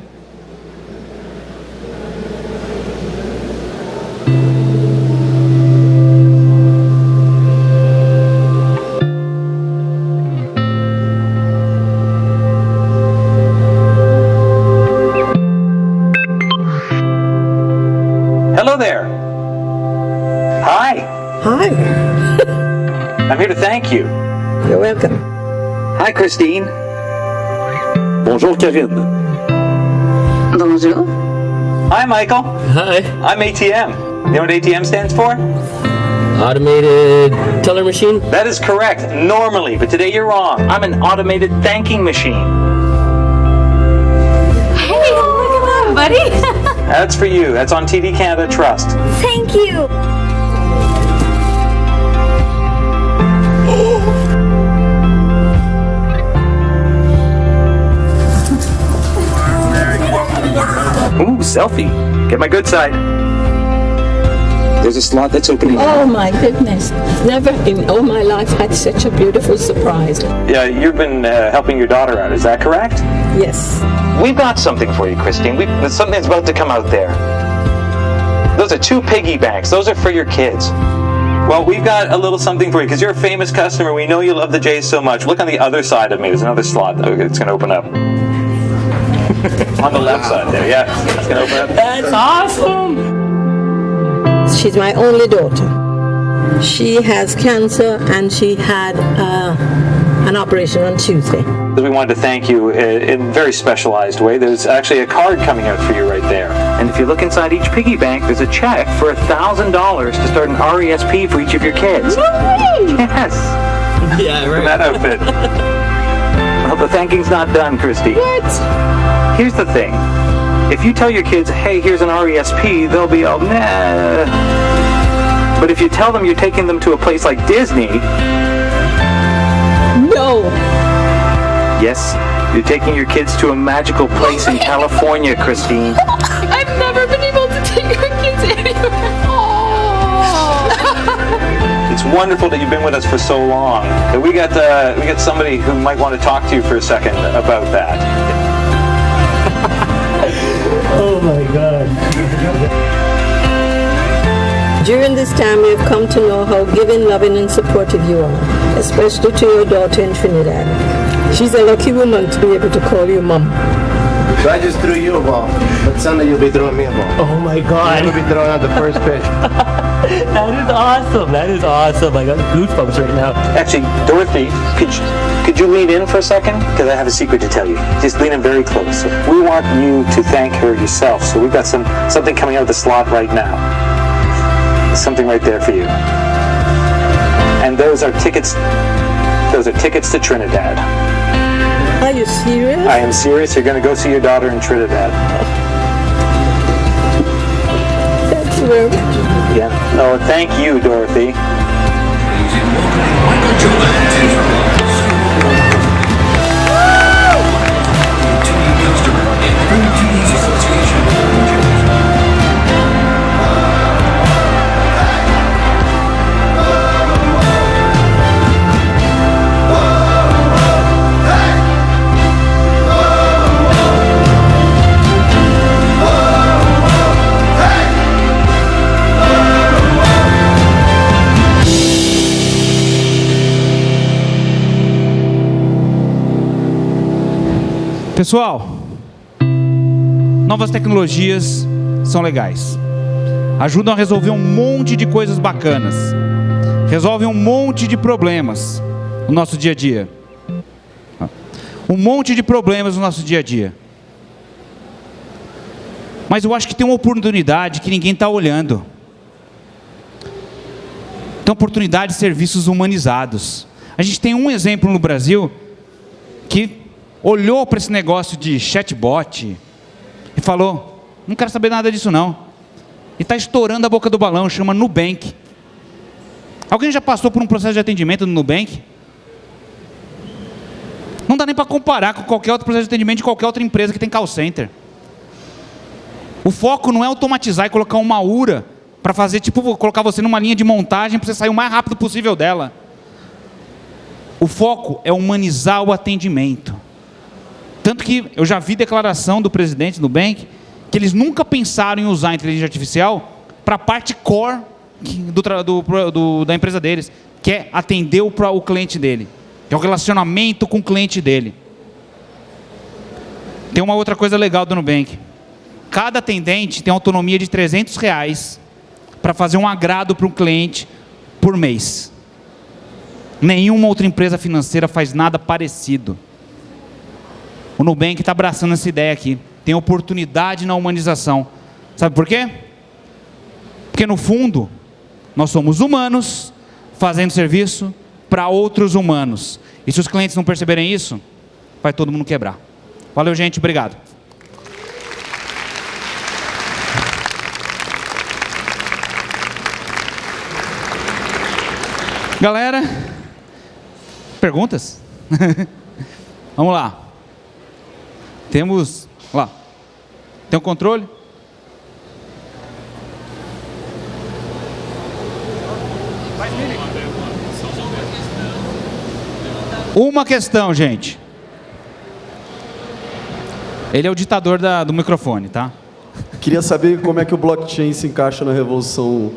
Thank you. You're welcome. Hi, Christine. Bonjour, Kevin. Bonjour. Hi, Michael. Hi. I'm ATM. You know what ATM stands for? Automated teller machine? That is correct, normally, but today you're wrong. I'm an automated thanking machine. Hey, look at that, buddy. That's for you. That's on TD Canada Trust. Thank you. Ooh, selfie. Get my good side. There's a slot that's opening. Oh my goodness. Never in all my life had such a beautiful surprise. Yeah, you've been uh, helping your daughter out, is that correct? Yes. We've got something for you, Christine. We, something's about to come out there. Those are two piggy banks. Those are for your kids. Well, we've got a little something for you because you're a famous customer. We know you love the J's so much. Look on the other side of me. There's another slot. Okay, it's going to open up. *laughs* on the left side there, yeah. It's going to open up. That's awesome. She's my only daughter. She has cancer and she had uh, an operation on Tuesday. We wanted to thank you in a very specialized way. There's actually a card coming out for you right there. And if you look inside each piggy bank, there's a check for $1,000 to start an RESP for each of your kids. Yes. *laughs* Yeah, For right. that outfit. well, the thanking's not done, Christy. What? Here's the thing. If you tell your kids, hey, here's an RESP, they'll be all, nah. But if you tell them you're taking them to a place like Disney, No. yes, you're taking your kids to a magical place in California, Christine. *laughs* *laughs* It's wonderful that you've been with us for so long. That we got uh, we got somebody who might want to talk to you for a second about that. *laughs* Oh my god. During this time, we have come to know how giving, loving, and supportive you are, especially to your daughter in Trinidad. She's a lucky woman to be able to call you mom. So I just threw you a ball, but Sunday you'll be throwing me a ball. Oh my God! You'll god. be throwing out the first pitch. *laughs* That is awesome. That is awesome. I got goosebumps right now. Actually, Dorothy, could you, could you lean in for a second? Because I have a secret to tell you. Just lean in very close. We want you to thank her yourself. So we've got some something coming out of the slot right now. Something right there for you. And those are tickets. Those are tickets to Trinidad. Are you serious? I am serious. You're going to go see your daughter in Trinidad. That's very Yeah. Oh, thank you, Dorothy. Pessoal, novas tecnologias são legais. Ajudam a resolver um monte de coisas bacanas. Resolvem um monte de problemas no nosso dia a dia. Um monte de problemas no nosso dia a dia. Mas eu acho que tem uma oportunidade que ninguém está olhando. Tem oportunidade de serviços humanizados. A gente tem um exemplo no Brasil que olhou para esse negócio de chatbot e falou: não quero saber nada disso não. E está estourando a boca do balão, chama Nubank. Alguém já passou por um processo de atendimento no Nubank? Não dá nem para comparar com qualquer outro processo de atendimento de qualquer outra empresa que tem call center. O foco não é automatizar e colocar uma URA para fazer, tipo, colocar você numa linha de montagem para você sair o mais rápido possível dela. O foco é humanizar o atendimento. Tanto que eu já vi declaração do presidente do Nubank que eles nunca pensaram em usar a inteligência artificial para a parte core do, do, do, da empresa deles, que é atender o, o cliente dele, que é o relacionamento com o cliente dele. Tem uma outra coisa legal do Nubank. Cada atendente tem autonomia de 300 reais para fazer um agrado para um cliente por mês. Nenhuma outra empresa financeira faz nada parecido. O Nubank está abraçando essa ideia aqui. Tem oportunidade na humanização. Sabe por quê? Porque no fundo, nós somos humanos fazendo serviço para outros humanos. E se os clientes não perceberem isso, vai todo mundo quebrar. Valeu, gente. Obrigado. Galera, perguntas? *laughs* Vamos lá. Temos, lá. Tem o um controle? Uma questão, gente. Ele é o ditador da, do microfone, tá? Queria saber como é que o blockchain se encaixa na revolução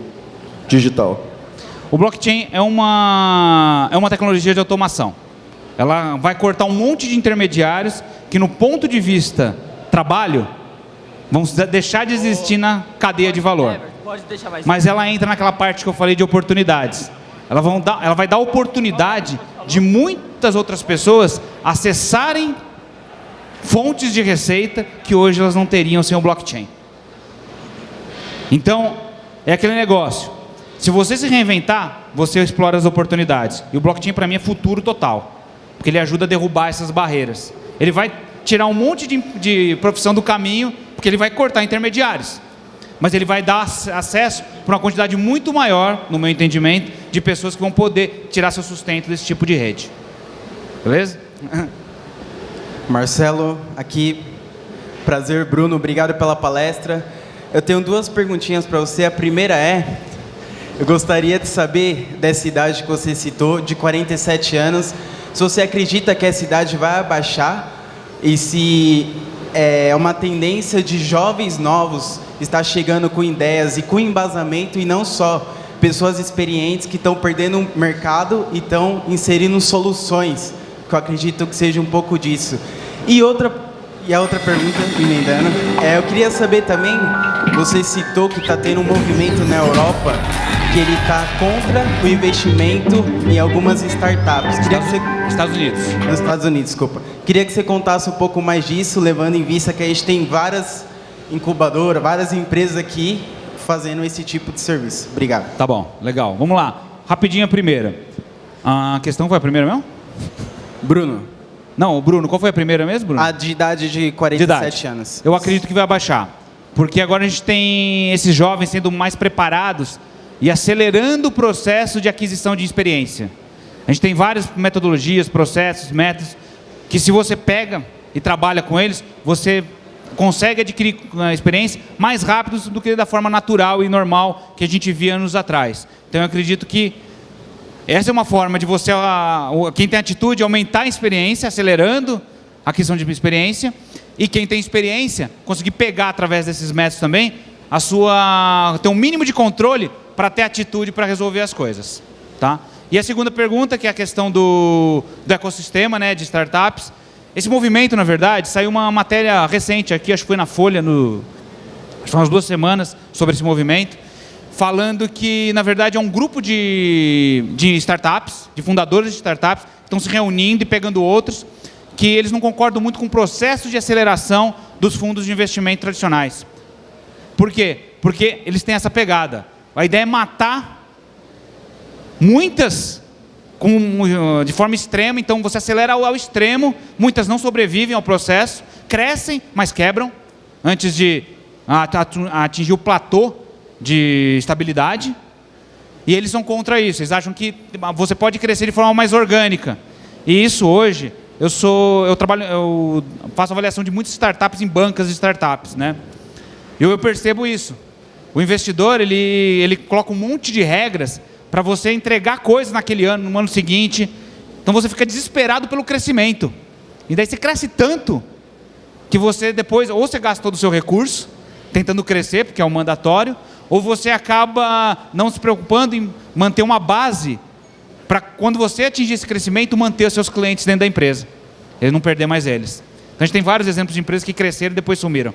digital. O blockchain é uma, é uma tecnologia de automação. Ela vai cortar um monte de intermediários que, no ponto de vista trabalho, vão deixar de existir na cadeia de valor. Mas ela entra naquela parte que eu falei de oportunidades. Ela, vão dar, ela vai dar oportunidade de muitas outras pessoas acessarem fontes de receita que hoje elas não teriam sem o blockchain. Então, é aquele negócio. Se você se reinventar, você explora as oportunidades. E o blockchain para mim é futuro total. Porque ele ajuda a derrubar essas barreiras. Ele vai tirar um monte de, de profissão do caminho, porque ele vai cortar intermediários. Mas ele vai dar acesso para uma quantidade muito maior, no meu entendimento, de pessoas que vão poder tirar seu sustento desse tipo de rede. Beleza? *laughs* Marcelo, aqui. Prazer, Bruno. Obrigado pela palestra. Eu tenho duas perguntinhas para você. A primeira é: eu gostaria de saber dessa idade que você citou, de 47 anos, se você acredita que essa idade vai abaixar e se é uma tendência de jovens novos estar chegando com ideias e com embasamento e não só pessoas experientes que estão perdendo o mercado e estão inserindo soluções, que eu acredito que seja um pouco disso. E outra e a outra pergunta, emendando, é, eu queria saber também, você citou que está tendo um movimento na Europa que ele está contra o investimento em algumas startups. Queria que você... Estados Unidos. Nos Estados Unidos, desculpa. Queria que você contasse um pouco mais disso, levando em vista que a gente tem várias incubadoras, várias empresas aqui fazendo esse tipo de serviço. Obrigado. Tá bom, legal. Vamos lá. Rapidinho a primeira. A questão foi a primeira mesmo? Bruno. Não, Bruno, qual foi a primeira mesmo, Bruno? A de idade de 47 de idade. anos. Eu acredito que vai abaixar. Porque agora a gente tem esses jovens sendo mais preparados e acelerando o processo de aquisição de experiência. A gente tem várias metodologias, processos, métodos, que se você pega e trabalha com eles, você consegue adquirir a experiência mais rápido do que da forma natural e normal que a gente via anos atrás. Então eu acredito que essa é uma forma de você, quem tem atitude, aumentar a experiência, acelerando a questão de experiência, e quem tem experiência, conseguir pegar através desses métodos também, a sua, ter um mínimo de controle para ter atitude para resolver as coisas. Tá? E a segunda pergunta, que é a questão do, do ecossistema né, de startups. Esse movimento, na verdade, saiu uma matéria recente aqui, acho que foi na Folha, no, acho que foi umas duas semanas, sobre esse movimento falando que, na verdade, é um grupo de, de startups, de fundadores de startups, que estão se reunindo e pegando outros, que eles não concordam muito com o processo de aceleração dos fundos de investimento tradicionais. Por quê? Porque eles têm essa pegada. A ideia é matar muitas com, de forma extrema, então você acelera ao, ao extremo, muitas não sobrevivem ao processo, crescem, mas quebram, antes de atingir o platô de estabilidade, e eles são contra isso. Eles acham que você pode crescer de forma mais orgânica. E isso hoje, eu sou, eu trabalho, eu faço avaliação de muitas startups em bancas de startups, né? E eu percebo isso. O investidor, ele, ele coloca um monte de regras para você entregar coisas naquele ano, no ano seguinte. Então você fica desesperado pelo crescimento. E daí você cresce tanto que você depois, ou você gasta todo o seu recurso, tentando crescer, porque é um mandatório, ou você acaba não se preocupando em manter uma base para quando você atingir esse crescimento, manter os seus clientes dentro da empresa. Eles não perder mais eles. Então a gente tem vários exemplos de empresas que cresceram e depois sumiram.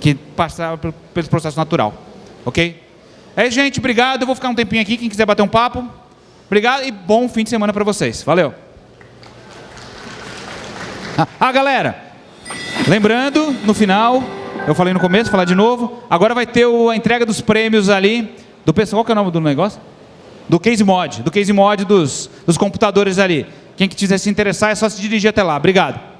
Que passaram pelo processo natural. Ok? É isso, gente. Obrigado. Eu vou ficar um tempinho aqui. Quem quiser bater um papo. Obrigado e bom fim de semana para vocês. Valeu. Ah, galera. Lembrando, no final, eu falei no começo, falar de novo. Agora vai ter a entrega dos prêmios ali. Do pessoal, qual que é o nome do negócio? Do Case Mod. Do Case Mod dos, dos computadores ali. Quem quiser se interessar é só se dirigir até lá. Obrigado.